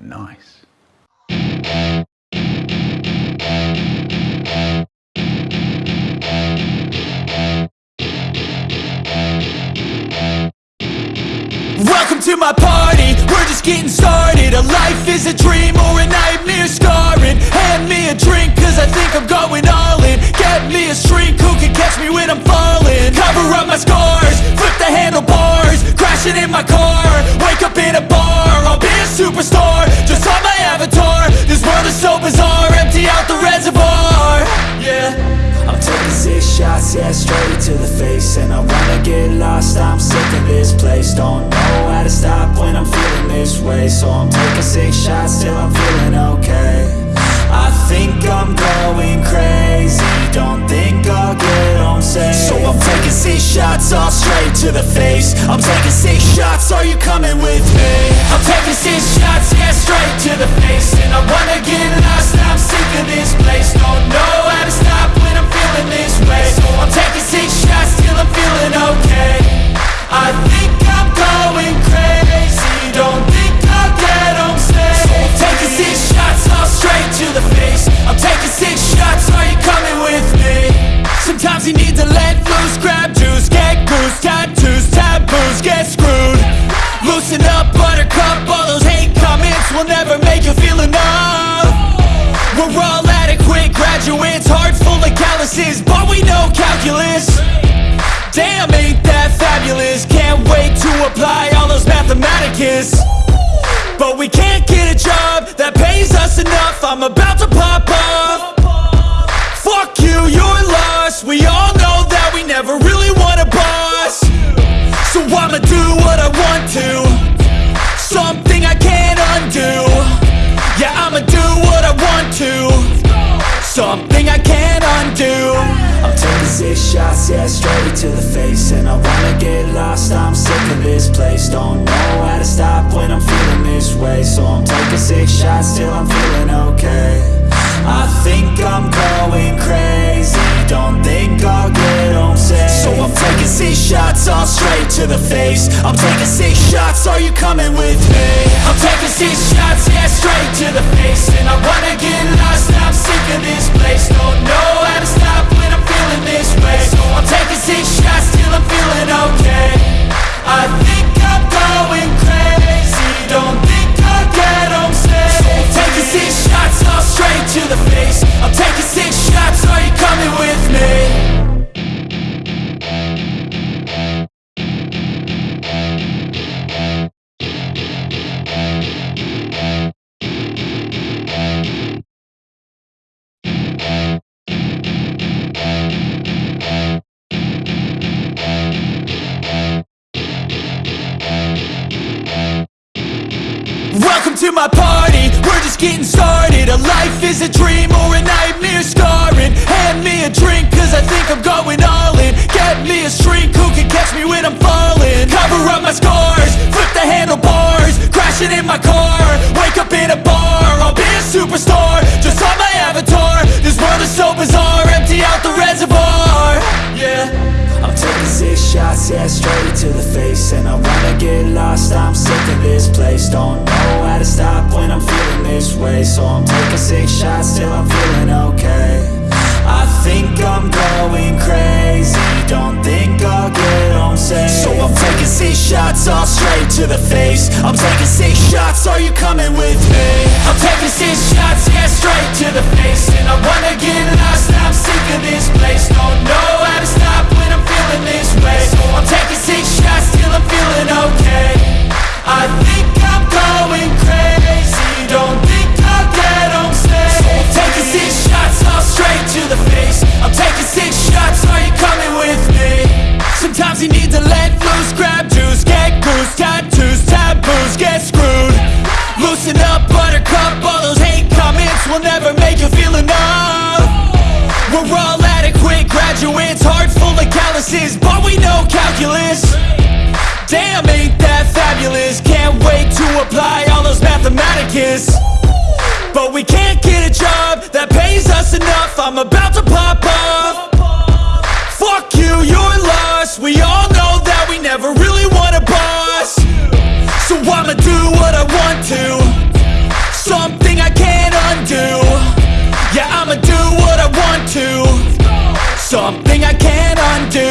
Nice. Welcome to my party, we're just getting started. A life is a dream or a nightmare scarring. Hand me a drink cause I think I'm going all in. Get me a shrink who can catch me when I'm falling. Cover up my scars, And I wanna get lost, I'm sick of this place. Don't know how to stop when I'm feeling this way. So I'm taking six shots till I'm feeling okay. I think I'm going crazy. Don't think I'll get home safe. So I'm taking six shots, all straight to the face. I'm taking six shots, are you coming with me? But we know calculus. Damn, ain't that fabulous? Can't wait to apply all those mathematicus. But we can't get a job that pays us enough. I'm about to pop off. Fuck you, you're lost. We all know that we never really want a boss. So I'ma do what I want to. Something I can't undo. Yeah, I'ma do what I want to. Something shots, yeah, straight to the face. And I wanna get lost, I'm sick of this place. Don't know how to stop when I'm feeling this way. So I'm taking six shots till I'm feeling okay. I think I'm going crazy. Don't think I'll get home safe. So I'm taking six shots, all straight to the face. I'm taking six shots, are you coming with me? I'm taking six I'm taking six shots, are you coming with me? Welcome to my party, getting started. A life is a dream or a nightmare scarring. Hand me a drink cause I think I'm going all in. Get me a shrink who can catch me when I'm falling. Cover up my scars, flip the handlebars Crashing in my car, wake up in a bar I'll be a superstar, six shots, yeah, straight to the face. And I wanna get lost, I'm sick of this place. Don't know how to stop when I'm feeling this way. So I'm taking six shots till I'm feeling okay. I think I'm going crazy. Don't think I'll get home safe. So I'm taking six shots, all straight to the face. I'm taking six shots, are you coming with me? I'm taking six shots, yeah, straight to the face. And I wanna get lost, I'm sick of this Loosen up, buttercup, all those hate comments Will never make you feel enough. We're all adequate graduates Heart full of calluses, but we know calculus. Damn, ain't that fabulous? Can't wait to apply all those mathematicus. But we can't get a job that pays us enough. I'm about to pop off Fuck you, you're lost. We all know that we never really want a boss. So I'ma do what I want to something I can't undo. Yeah, I'ma do what I want to. Something I can't undo.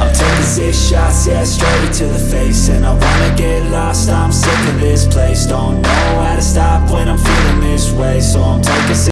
I'm taking six shots, yeah, straight to the face. And I wanna get lost, I'm sick of this place. Don't know how to stop when I'm feeling this way. So I'm taking six